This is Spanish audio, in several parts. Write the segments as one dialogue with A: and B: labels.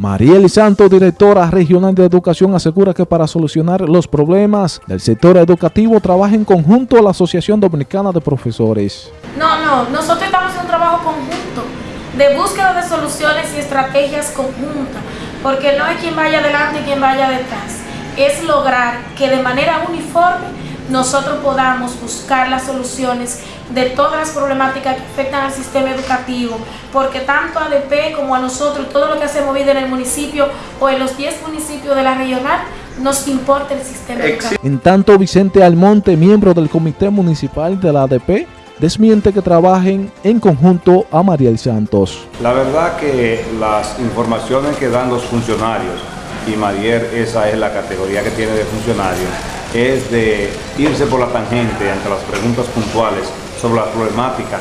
A: Mariel Santos, directora regional de educación, asegura que para solucionar los problemas del sector educativo trabaja en conjunto la Asociación Dominicana de Profesores.
B: No, no, nosotros estamos en un trabajo conjunto de búsqueda de soluciones y estrategias conjuntas, porque no hay quien vaya adelante y quien vaya detrás. Es lograr que de manera uniforme nosotros podamos buscar las soluciones de todas las problemáticas que afectan al sistema educativo, porque tanto a ADP como a nosotros, todo lo que hacemos vida en el municipio o en los 10 municipios de la regional, nos importa el sistema educativo.
A: En tanto, Vicente Almonte, miembro del Comité Municipal de la ADP, desmiente que trabajen en conjunto a Mariel Santos.
C: La verdad que las informaciones que dan los funcionarios, y Mariel esa es la categoría que tiene de funcionario, es de irse por la tangente ante las preguntas puntuales sobre la problemática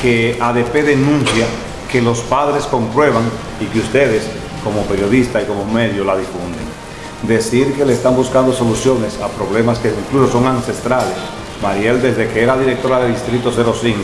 C: que ADP denuncia, que los padres comprueban y que ustedes como periodistas y como medio la difunden. Decir que le están buscando soluciones a problemas que incluso son ancestrales. Mariel, desde que era directora de Distrito 05,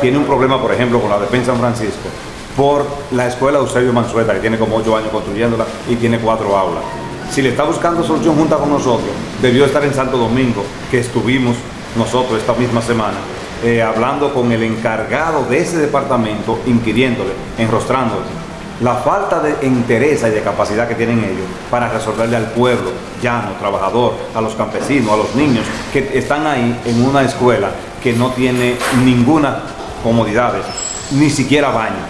C: tiene un problema, por ejemplo, con la en San Francisco, por la escuela Eusebio Mansueta, que tiene como ocho años construyéndola y tiene cuatro aulas. Si le está buscando solución junta con nosotros, debió estar en Santo Domingo, que estuvimos nosotros esta misma semana, eh, hablando con el encargado de ese departamento, inquiriéndole, enrostrándole la falta de interés y de capacidad que tienen ellos para resolverle al pueblo, llano, trabajador, a los campesinos, a los niños que están ahí en una escuela que no tiene ninguna comodidad, ni siquiera baño.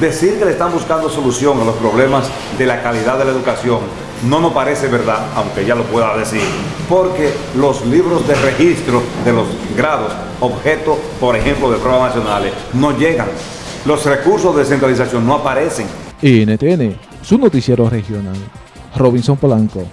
C: Decir que le están buscando solución a los problemas de la calidad de la educación no nos parece verdad, aunque ya lo pueda decir, porque los libros de registro de los grados, objeto, por ejemplo, de pruebas nacionales, no llegan. Los recursos de descentralización no aparecen.
A: NTN, su noticiero regional. Robinson Polanco.